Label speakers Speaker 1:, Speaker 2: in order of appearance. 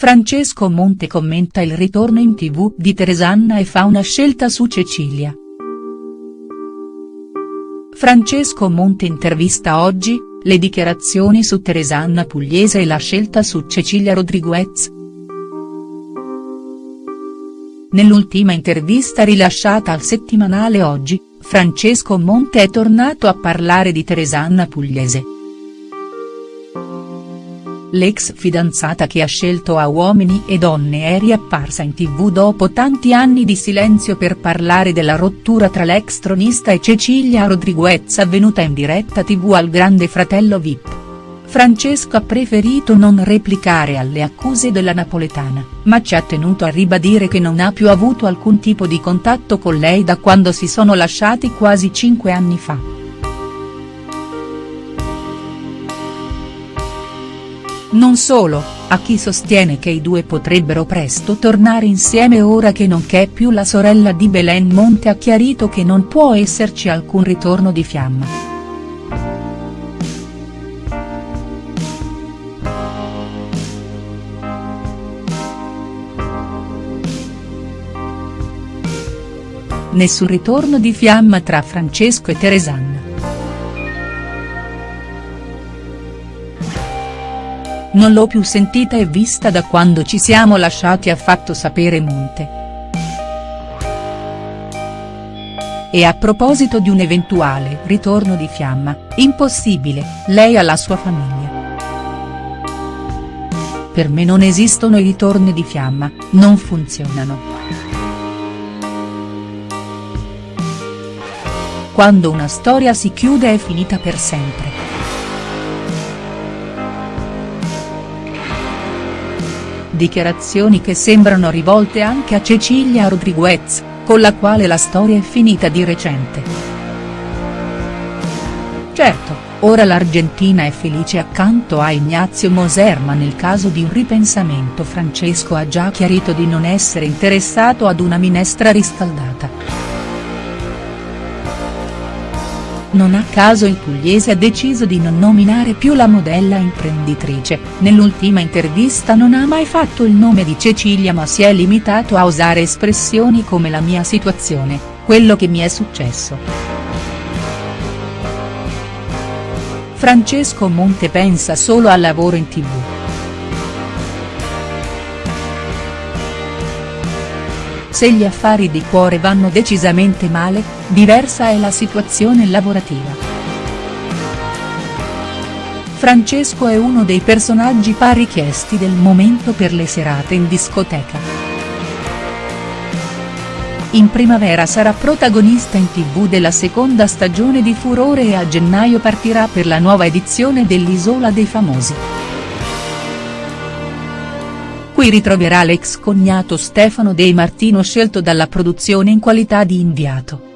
Speaker 1: Francesco Monte commenta il ritorno in tv di Teresanna e fa una scelta su Cecilia. Francesco Monte intervista oggi, le dichiarazioni su Teresanna Pugliese e la scelta su Cecilia Rodriguez. Nell'ultima intervista rilasciata al settimanale Oggi, Francesco Monte è tornato a parlare di Teresanna Pugliese. L'ex fidanzata che ha scelto a Uomini e Donne è riapparsa in tv dopo tanti anni di silenzio per parlare della rottura tra l'ex tronista e Cecilia Rodriguez avvenuta in diretta tv al Grande Fratello Vip. Francesco ha preferito non replicare alle accuse della napoletana, ma ci ha tenuto a ribadire che non ha più avuto alcun tipo di contatto con lei da quando si sono lasciati quasi cinque anni fa. Non solo, a chi sostiene che i due potrebbero presto tornare insieme ora che non c'è più la sorella di Belen Monte ha chiarito che non può esserci alcun ritorno di fiamma. Nessun ritorno di fiamma tra Francesco e Teresanna. Non l'ho più sentita e vista da quando ci siamo lasciati ha fatto sapere Monte. E a proposito di un eventuale ritorno di Fiamma, impossibile, lei ha la sua famiglia. Per me non esistono i ritorni di Fiamma, non funzionano. Quando una storia si chiude è finita per sempre. Dichiarazioni che sembrano rivolte anche a Cecilia Rodriguez, con la quale la storia è finita di recente. Certo, ora l'Argentina è felice accanto a Ignazio Moser ma nel caso di un ripensamento Francesco ha già chiarito di non essere interessato ad una minestra riscaldata. Non a caso il pugliese ha deciso di non nominare più la modella imprenditrice, nell'ultima intervista non ha mai fatto il nome di Cecilia ma si è limitato a usare espressioni come la mia situazione, quello che mi è successo. Francesco Monte pensa solo al lavoro in tv. Se gli affari di cuore vanno decisamente male, diversa è la situazione lavorativa. Francesco è uno dei personaggi più richiesti del momento per le serate in discoteca. In primavera sarà protagonista in tv della seconda stagione di Furore e a gennaio partirà per la nuova edizione dell'Isola dei Famosi. Qui ritroverà l'ex cognato Stefano De Martino scelto dalla produzione in qualità di inviato.